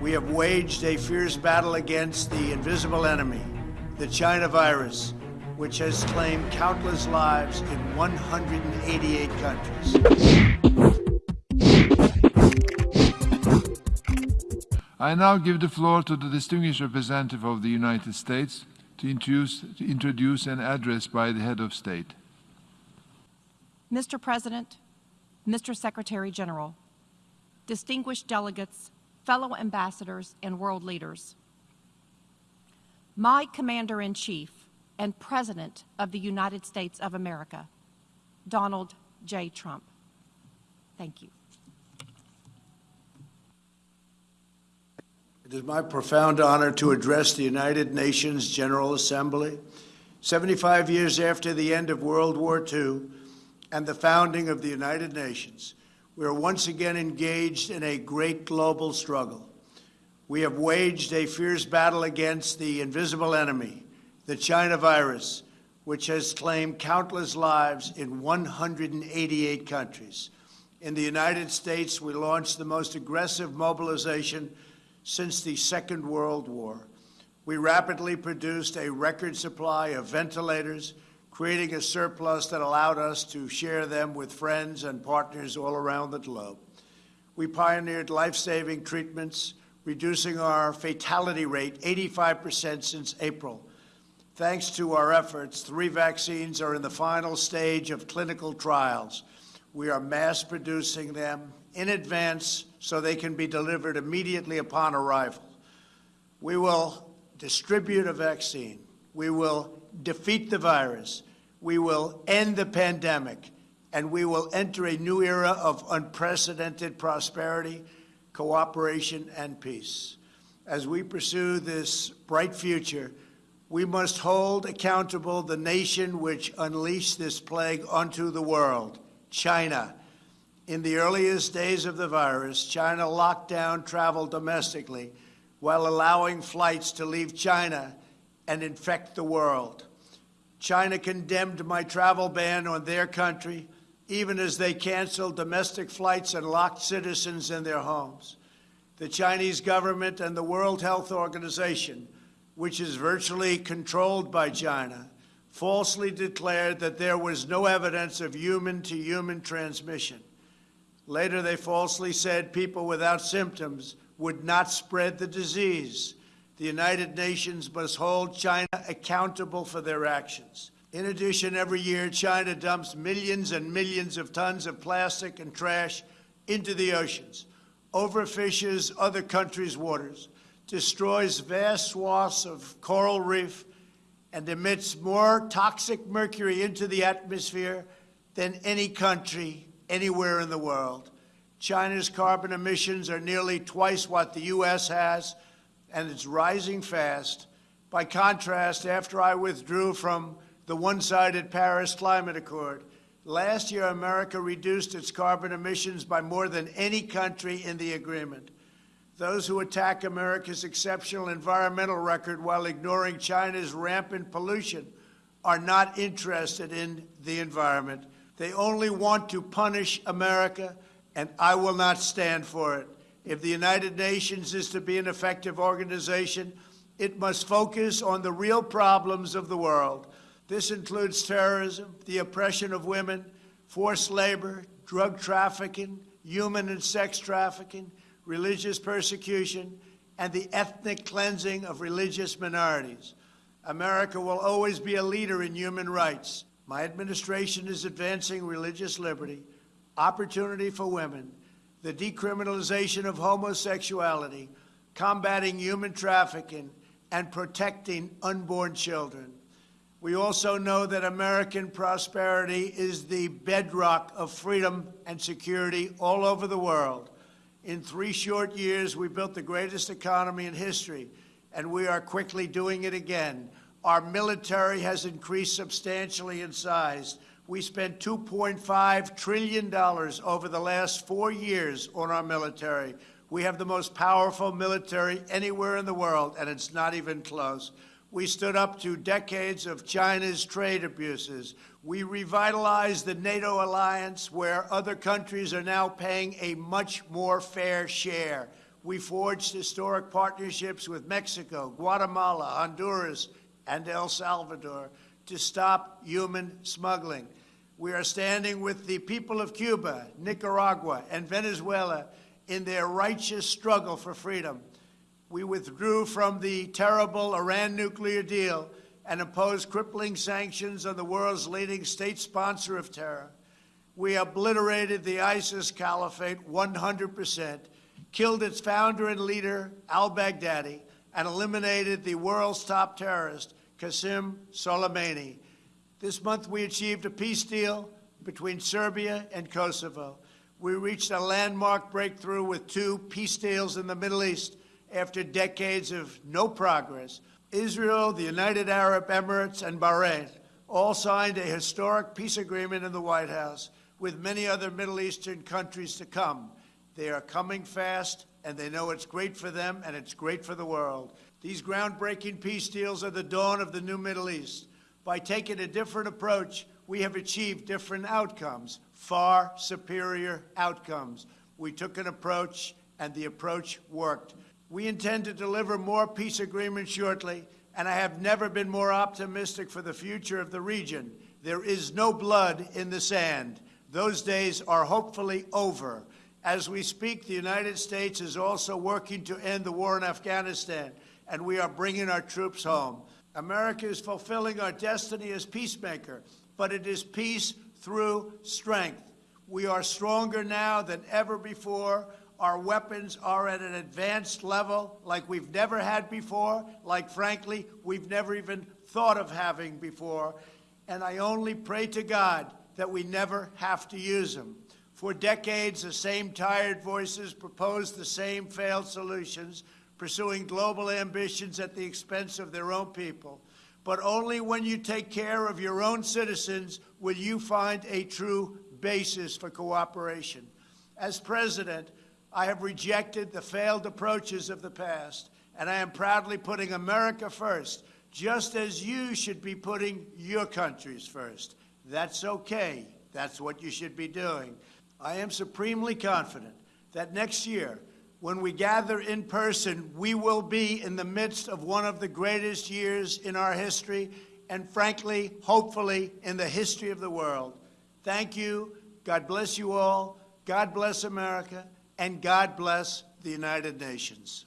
We have waged a fierce battle against the invisible enemy, the China virus, which has claimed countless lives in 188 countries. I now give the floor to the distinguished representative of the United States to introduce, to introduce an address by the head of state. Mr. President, Mr. Secretary General, distinguished delegates, fellow ambassadors, and world leaders. My Commander in Chief and President of the United States of America, Donald J. Trump. Thank you. It is my profound honor to address the United Nations General Assembly 75 years after the end of World War II and the founding of the United Nations we are once again engaged in a great global struggle. We have waged a fierce battle against the invisible enemy, the China virus, which has claimed countless lives in 188 countries. In the United States, we launched the most aggressive mobilization since the Second World War. We rapidly produced a record supply of ventilators, creating a surplus that allowed us to share them with friends and partners all around the globe. We pioneered life-saving treatments, reducing our fatality rate 85% since April. Thanks to our efforts, three vaccines are in the final stage of clinical trials. We are mass producing them in advance so they can be delivered immediately upon arrival. We will distribute a vaccine. We will defeat the virus we will end the pandemic, and we will enter a new era of unprecedented prosperity, cooperation, and peace. As we pursue this bright future, we must hold accountable the nation which unleashed this plague onto the world, China. In the earliest days of the virus, China locked down travel domestically while allowing flights to leave China and infect the world. China condemned my travel ban on their country, even as they canceled domestic flights and locked citizens in their homes. The Chinese government and the World Health Organization, which is virtually controlled by China, falsely declared that there was no evidence of human to human transmission. Later, they falsely said people without symptoms would not spread the disease. The United Nations must hold China accountable for their actions. In addition, every year, China dumps millions and millions of tons of plastic and trash into the oceans, overfishes other countries' waters, destroys vast swaths of coral reef, and emits more toxic mercury into the atmosphere than any country anywhere in the world. China's carbon emissions are nearly twice what the U.S. has, and it's rising fast. By contrast, after I withdrew from the one-sided Paris Climate Accord, last year America reduced its carbon emissions by more than any country in the agreement. Those who attack America's exceptional environmental record while ignoring China's rampant pollution are not interested in the environment. They only want to punish America, and I will not stand for it. If the United Nations is to be an effective organization, it must focus on the real problems of the world. This includes terrorism, the oppression of women, forced labor, drug trafficking, human and sex trafficking, religious persecution, and the ethnic cleansing of religious minorities. America will always be a leader in human rights. My administration is advancing religious liberty, opportunity for women, the decriminalization of homosexuality, combating human trafficking, and protecting unborn children. We also know that American prosperity is the bedrock of freedom and security all over the world. In three short years, we built the greatest economy in history, and we are quickly doing it again. Our military has increased substantially in size. We spent $2.5 trillion over the last four years on our military. We have the most powerful military anywhere in the world, and it's not even close. We stood up to decades of China's trade abuses. We revitalized the NATO alliance, where other countries are now paying a much more fair share. we forged historic partnerships with Mexico, Guatemala, Honduras, and El Salvador to stop human smuggling. We are standing with the people of Cuba, Nicaragua, and Venezuela in their righteous struggle for freedom. We withdrew from the terrible Iran nuclear deal and imposed crippling sanctions on the world's leading state sponsor of terror. We obliterated the ISIS caliphate 100%, killed its founder and leader, al Baghdadi, and eliminated the world's top terrorist, Qasem Soleimani. This month, we achieved a peace deal between Serbia and Kosovo. We reached a landmark breakthrough with two peace deals in the Middle East after decades of no progress. Israel, the United Arab Emirates, and Bahrain all signed a historic peace agreement in the White House with many other Middle Eastern countries to come. They are coming fast, and they know it's great for them and it's great for the world. These groundbreaking peace deals are the dawn of the new Middle East. By taking a different approach, we have achieved different outcomes, far superior outcomes. We took an approach, and the approach worked. We intend to deliver more peace agreements shortly, and I have never been more optimistic for the future of the region. There is no blood in the sand. Those days are hopefully over. As we speak, the United States is also working to end the war in Afghanistan, and we are bringing our troops home. America is fulfilling our destiny as peacemaker, but it is peace through strength. We are stronger now than ever before. Our weapons are at an advanced level like we've never had before, like, frankly, we've never even thought of having before. And I only pray to God that we never have to use them. For decades, the same tired voices proposed the same failed solutions, pursuing global ambitions at the expense of their own people. But only when you take care of your own citizens will you find a true basis for cooperation. As president, I have rejected the failed approaches of the past, and I am proudly putting America first, just as you should be putting your countries first. That's okay. That's what you should be doing. I am supremely confident that next year, when we gather in person, we will be in the midst of one of the greatest years in our history, and frankly, hopefully, in the history of the world. Thank you. God bless you all. God bless America. And God bless the United Nations.